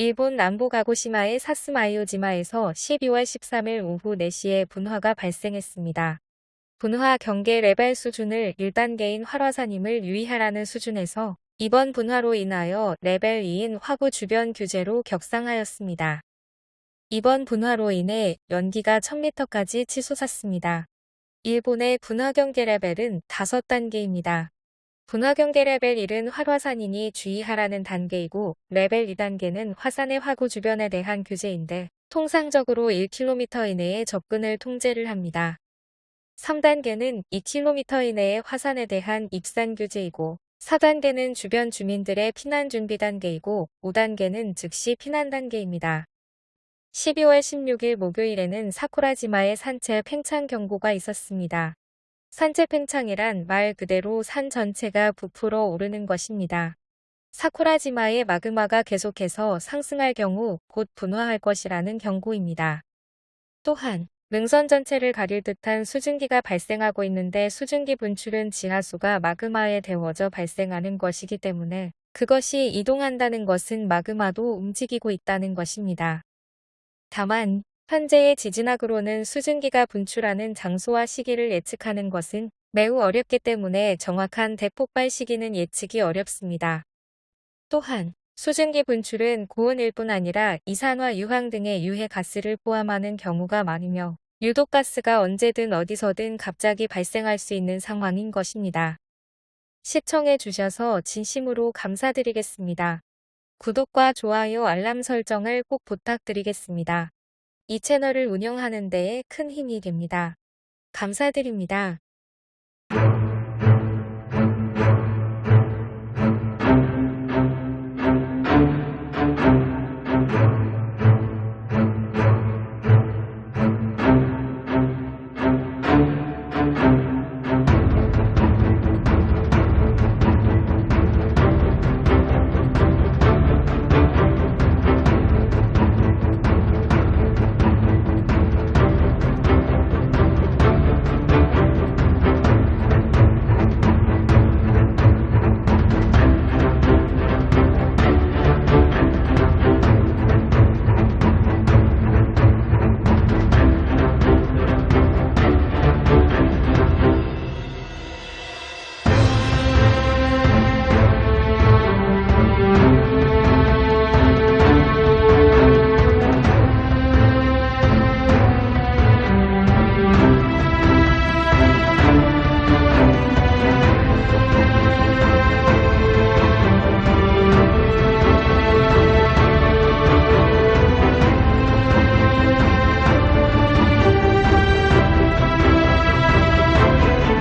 일본 남부 가고시마의 사쓰마이오지마에서 12월 13일 오후 4시에 분화가 발생했습니다. 분화 경계 레벨 수준을 1단계인 활화산임을 유의하라는 수준에서 이번 분화로 인하여 레벨 2인 화구 주변 규제로 격상하였습니다. 이번 분화로 인해 연기가 1000m까지 치솟았습니다. 일본의 분화 경계 레벨은 5단계입니다. 분화 경계 레벨 1은 활화산이니 주의하라는 단계이고 레벨 2단계는 화산의 화구 주변에 대한 규제인데 통상적으로 1km 이내에 접근을 통제를 합니다. 3단계는 2km 이내의 화산에 대한 입산 규제이고 4단계는 주변 주민들의 피난 준비 단계이고 5단계는 즉시 피난 단계입니다. 12월 16일 목요일에는 사쿠라지마의 산체 팽창 경보가 있었습니다. 산채 팽창이란 말 그대로 산 전체가 부풀어 오르는 것입니다. 사쿠라지마의 마그마가 계속해서 상승할 경우 곧 분화할 것이라는 경고입니다. 또한 능선 전체를 가릴 듯한 수증기가 발생하고 있는데 수증기 분출은 지하수가 마그마에 데워져 발생하는 것이기 때문에 그것이 이동한다는 것은 마그마도 움직이고 있다는 것입니다. 다만 현재의 지진학으로는 수증기가 분출하는 장소와 시기를 예측하는 것은 매우 어렵기 때문에 정확한 대폭발 시기는 예측이 어렵습니다. 또한 수증기 분출은 고온일 뿐 아니라 이산화 유황 등의 유해 가스를 포함하는 경우가 많으며 유독 가스가 언제든 어디서든 갑자기 발생할 수 있는 상황인 것입니다. 시청해 주셔서 진심으로 감사드리겠습니다. 구독과 좋아요 알람 설정을 꼭 부탁드리겠습니다. 이 채널을 운영하는 데에 큰 힘이 됩니다. 감사드립니다.